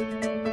Música